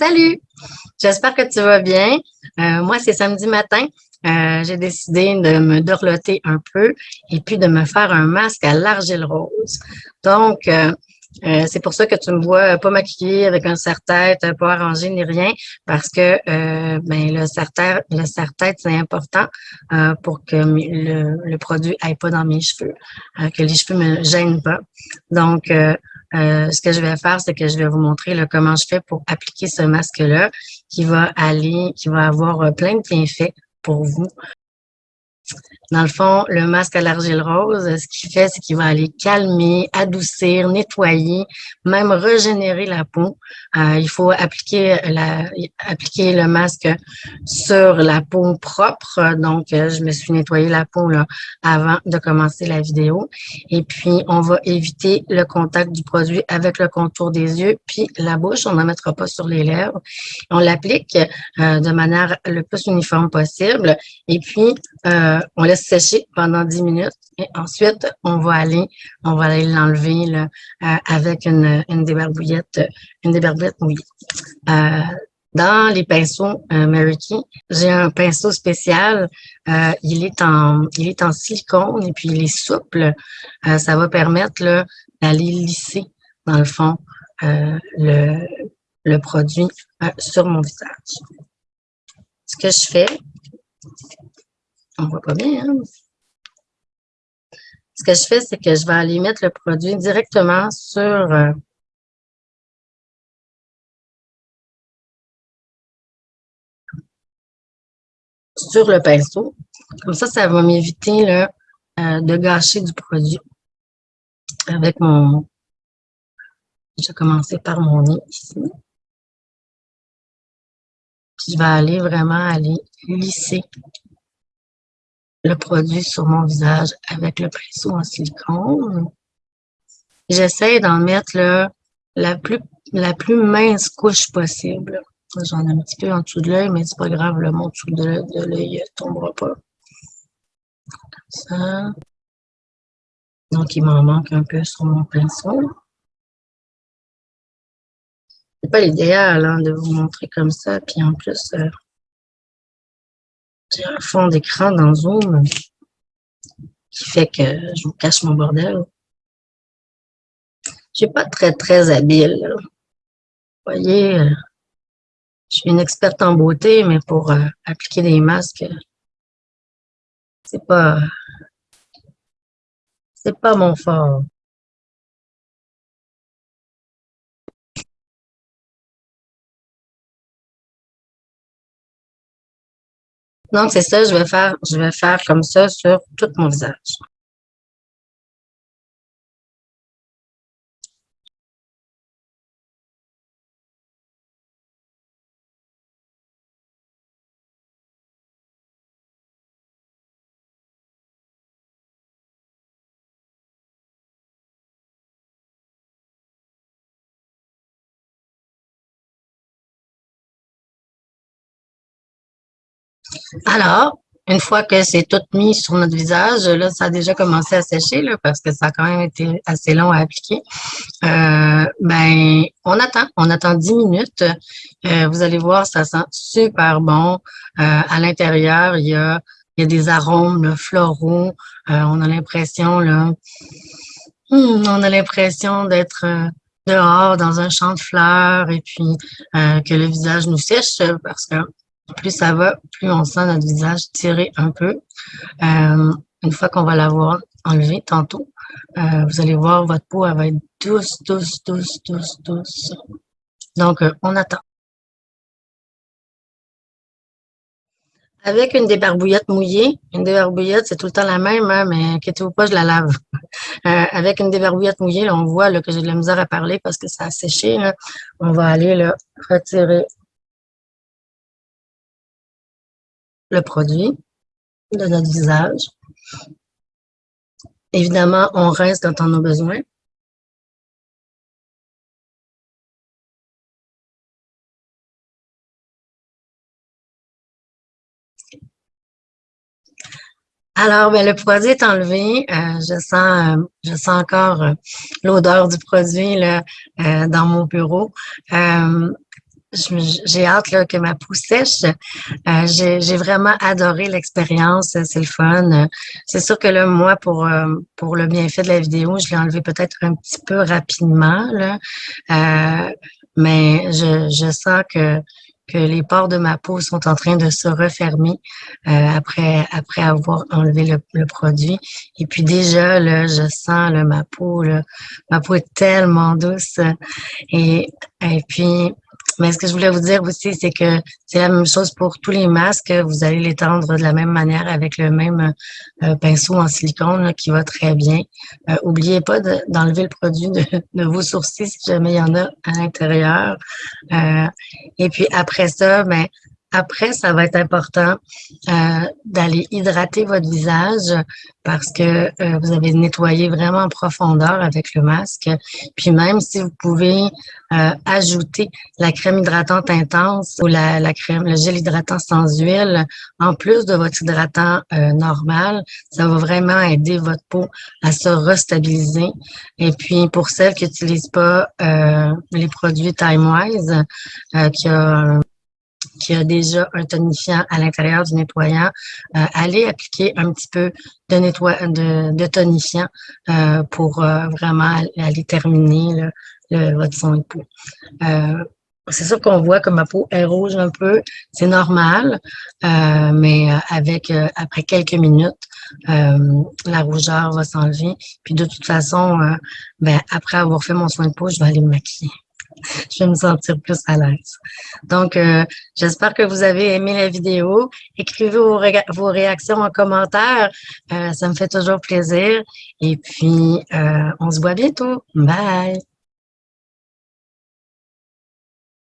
Salut! J'espère que tu vas bien. Euh, moi, c'est samedi matin. Euh, j'ai décidé de me dorloter un peu et puis de me faire un masque à l'argile rose. Donc, euh, c'est pour ça que tu me vois pas maquillée avec un serre-tête, pas arrangé ni rien, parce que ben, le serre-tête, serre-tête, c'est important pour que le, le produit aille pas dans mes cheveux, que les cheveux me gênent pas. Donc, euh, ce que je vais faire, c'est que je vais vous montrer là, comment je fais pour appliquer ce masque-là qui va aller, qui va avoir euh, plein de bienfaits pour vous. Dans le fond, le masque à l'argile rose, ce qu'il fait, c'est qu'il va aller calmer, adoucir, nettoyer, même régénérer la peau. Euh, il faut appliquer, le masque sur la peau propre. Donc, euh, je me suis nettoyé la peau là, avant de commencer la vidéo. Et puis, on va éviter le contact du produit avec le contour des yeux, puis la bouche. On n'en mettra pas sur les lèvres. On l'applique euh, de manière le plus uniforme possible. Et puis, on laisse sécher pendant 10 minutes et ensuite, on va aller, on va aller l'enlever euh, avec une, une débarbouillette, une débarbouillette mouillée. Euh, dans les pinceaux euh, Mary j'ai un pinceau spécial. Euh, il est en il est en silicone et puis il est souple. ça va permettre d'aller lisser dans le fond le, le produit sur mon visage. Ce que je fais, on voit pas bien. Hein? Ce que je fais, c'est que je vais aller mettre le produit directement sur euh, sur le pinceau. Comme ça, ça va m'éviter euh, de gâcher du produit avec mon... Je vais commencer par mon nez ici. Puis je vais aller vraiment aller lisser le produit sur mon visage avec le pinceau en silicone. J'essaie d'en mettre la, plus, la plus mince couche possible. J'en ai un petit peu en dessous de l'œil, mais c'est pas grave, le mon dessous de, l'œil ne tombera pas. Comme ça. Donc, il m'en manque un peu sur mon pinceau. C'est pas l'idéal hein, de vous montrer comme ça, puis en plus, euh, j'ai un fond d'écran dans Zoom qui fait que je vous cache mon bordel. Je suis pas très, très habile. Vous voyez, euh, je suis une experte en beauté, mais pour euh, appliquer des masques, c'est pas, c'est pas mon fort. Donc, c'est ça, je vais faire, je vais faire comme ça sur tout mon visage. Alors, une fois que c'est tout mis sur notre visage, là, ça a déjà commencé à sécher, là, parce que ça a quand même été assez long à appliquer. Euh, ben, on attend, on attend 10 minutes. Euh, vous allez voir, ça sent super bon. Euh, à l'intérieur, il y a, y a des arômes floraux. on a l'impression, là, hmm, on a l'impression d'être dehors dans un champ de fleurs et puis que le visage nous sèche parce que plus ça va, plus on sent notre visage tirer un peu. Euh, une fois qu'on va l'avoir enlevé tantôt, euh, vous allez voir, votre peau, elle va être douce, douce, douce, douce, douce. Donc, euh, on attend. Avec une débarbouillette mouillée, une débarbouillette, c'est tout le temps la même, hein, mais inquiétez-vous pas, je la lave. avec une débarbouillette mouillée, on voit que j'ai de la misère à parler parce que ça a séché. On va aller là, retirer le produit de notre visage. Évidemment, on reste quand on a besoin. Alors, ben, le produit est enlevé. Euh, je sens, euh, je sens encore euh, l'odeur du produit dans mon bureau. J'ai hâte là, que ma peau sèche. Euh, j'ai vraiment adoré l'expérience, c'est le fun. C'est sûr que là, moi, pour, euh, pour le bienfait de la vidéo, je l'ai enlevé peut-être un petit peu rapidement, là. Euh, mais je, sens que que les pores de ma peau sont en train de se refermer euh, après après avoir enlevé le, produit. Et puis déjà, là, je sens là, ma peau, ma peau est tellement douce. Et, et puis, mais ce que je voulais vous dire aussi, c'est que c'est la même chose pour tous les masques. Vous allez les tendre de la même manière avec le même euh, pinceau en silicone qui va très bien. Euh, oubliez pas d'enlever le produit de, de, vos sourcils si jamais il y en a à l'intérieur. Euh, et puis après ça, ben, après, ça va être important euh, d'aller hydrater votre visage parce que euh, vous avez nettoyé vraiment en profondeur avec le masque. Puis même si vous pouvez euh, ajouter la crème hydratante intense ou la, la, crème, le gel hydratant sans huile, en plus de votre hydratant euh, normal, ça va vraiment aider votre peau à se restabiliser. Et puis pour celles qui n'utilisent pas euh, les produits Time Wise, qui a qui a déjà un tonifiant à l'intérieur du nettoyant, euh, allez appliquer un petit peu de, de, tonifiant euh, pour euh, vraiment aller terminer le, votre son de peau. C'est sûr qu'on voit que ma peau est rouge un peu, c'est normal, mais avec après quelques minutes, la rougeur va s'enlever. Puis de toute façon, ben, après avoir fait mon soin de peau, je vais aller me maquiller. je vais me sentir plus à l'aise. Donc, euh, j'espère que vous avez aimé la vidéo. Écrivez vos, réactions en commentaire. Euh, ça me fait toujours plaisir. Et puis, euh, on se voit bientôt. Bye!